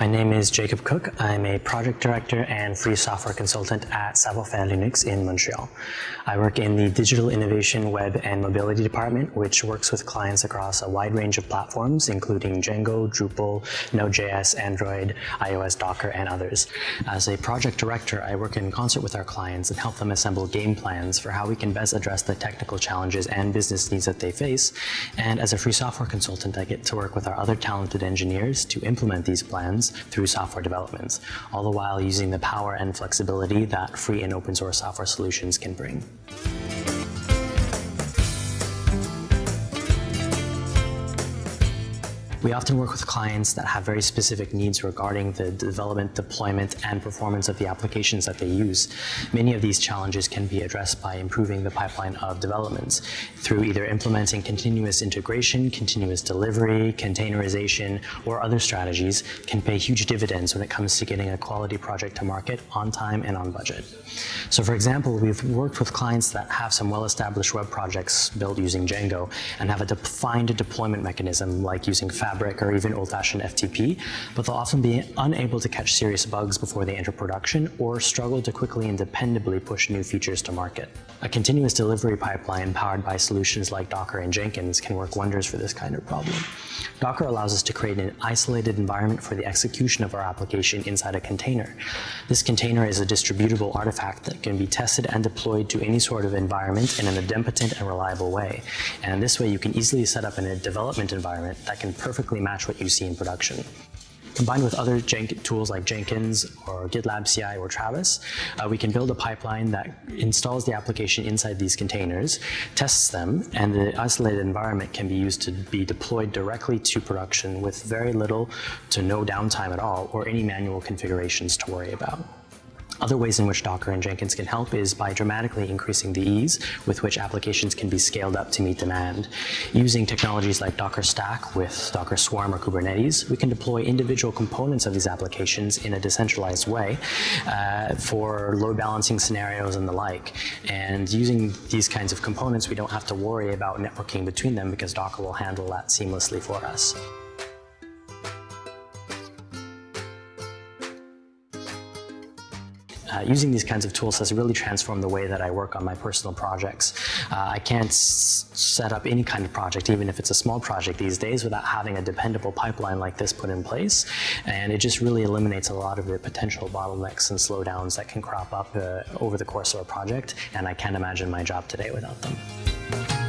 My name is Jacob Cook. I'm a project director and free software consultant at Savoir-Faire Linux in Montreal. I work in the digital innovation, web, and mobility department, which works with clients across a wide range of platforms, including Django, Drupal, Node.js, Android, iOS, Docker, and others. As a project director, I work in concert with our clients and help them assemble game plans for how we can best address the technical challenges and business needs that they face. And as a free software consultant, I get to work with our other talented engineers to implement these plans through software developments, all the while using the power and flexibility that free and open source software solutions can bring. We often work with clients that have very specific needs regarding the development, deployment, and performance of the applications that they use. Many of these challenges can be addressed by improving the pipeline of developments through either implementing continuous integration, continuous delivery, containerization, or other strategies can pay huge dividends when it comes to getting a quality project to market on time and on budget. So for example, we've worked with clients that have some well-established web projects built using Django and have a defined deployment mechanism like using Fast Fabric or even old-fashioned FTP, but they'll often be unable to catch serious bugs before they enter production or struggle to quickly and dependably push new features to market. A continuous delivery pipeline powered by solutions like Docker and Jenkins can work wonders for this kind of problem. Docker allows us to create an isolated environment for the execution of our application inside a container. This container is a distributable artifact that can be tested and deployed to any sort of environment in an idempotent and reliable way. And this way you can easily set up in a development environment that can perfectly match what you see in production. Combined with other tools like Jenkins or GitLab CI or Travis, uh, we can build a pipeline that installs the application inside these containers, tests them, and the isolated environment can be used to be deployed directly to production with very little to no downtime at all or any manual configurations to worry about. Other ways in which Docker and Jenkins can help is by dramatically increasing the ease with which applications can be scaled up to meet demand. Using technologies like Docker Stack with Docker Swarm or Kubernetes, we can deploy individual components of these applications in a decentralized way uh, for load balancing scenarios and the like. And using these kinds of components, we don't have to worry about networking between them because Docker will handle that seamlessly for us. Uh, using these kinds of tools has really transformed the way that I work on my personal projects. Uh, I can't set up any kind of project, even if it's a small project these days, without having a dependable pipeline like this put in place. And it just really eliminates a lot of the potential bottlenecks and slowdowns that can crop up uh, over the course of a project. And I can't imagine my job today without them.